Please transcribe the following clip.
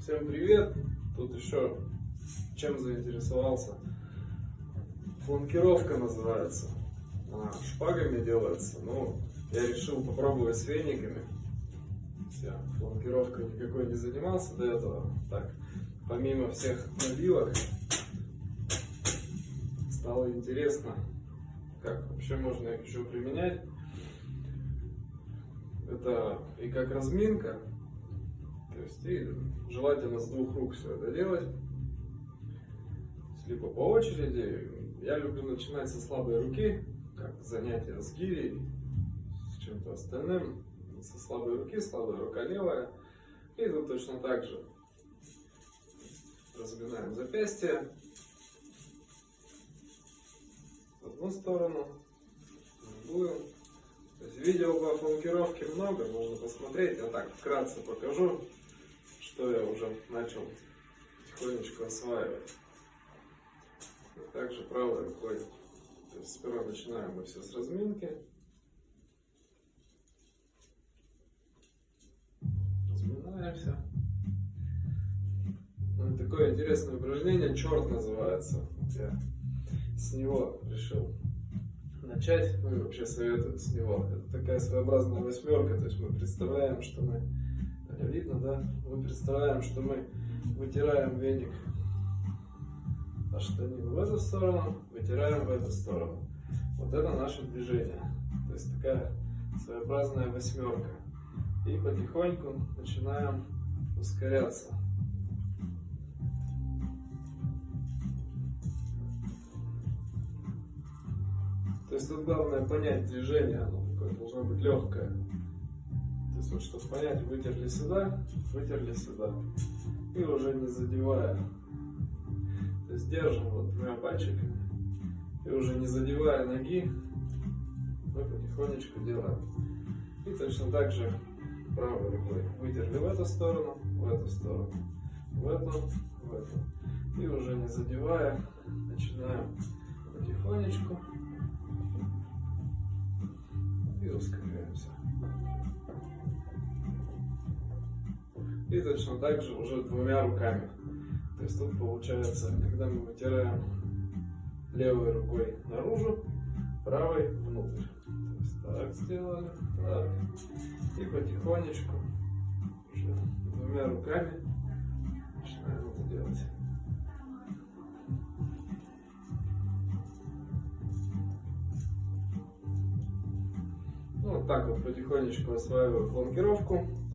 Всем привет! Тут еще чем заинтересовался? Фланкировка называется. Она шпагами делается. Ну, я решил попробовать с вениками. Я фланкировкой никакой не занимался до этого. Так, помимо всех набивок, стало интересно, как вообще можно их еще применять. Это и как разминка, то есть и желательно с двух рук все это делать. Либо по очереди. Я люблю начинать со слабой руки, как занятие с гирей, с чем-то остальным. Со слабой руки, слабая рука левая. И тут точно так же разминаем запястье в одну сторону, в другую. То есть видео по фланкировке много, можно посмотреть. Я так вкратце покажу, что я уже начал потихонечку осваивать. Также правой рукой. То есть сперва начинаем мы все с разминки. Разминаемся. Ну, такое интересное упражнение, черт называется. Я с него решил начать, ну и вообще советую с него. Это такая своеобразная восьмерка, то есть мы представляем, что мы, да? Мы представляем, что мы вытираем веник а штанину в эту сторону, вытираем в эту сторону. Вот это наше движение. То есть такая своеобразная восьмерка. И потихоньку начинаем ускоряться. То есть тут главное понять движение, оно такое должно быть легкое. То есть вот чтобы понять, вытерли сюда, вытерли сюда. И уже не задевая. То есть держим вот двумя пальчиками. И уже не задевая ноги, мы потихонечку делаем. И точно так же правой рукой вытерли в эту сторону, в эту сторону, в эту, в эту. И уже не задевая, начинаем потихонечку и. И точно так же уже двумя руками. То есть тут получается, когда мы вытираем левой рукой наружу, правой внутрь. То есть так сделали, так. И потихонечку уже двумя руками начинаем это делать. Ну, вот так вот потихонечку осваиваю фланкировку.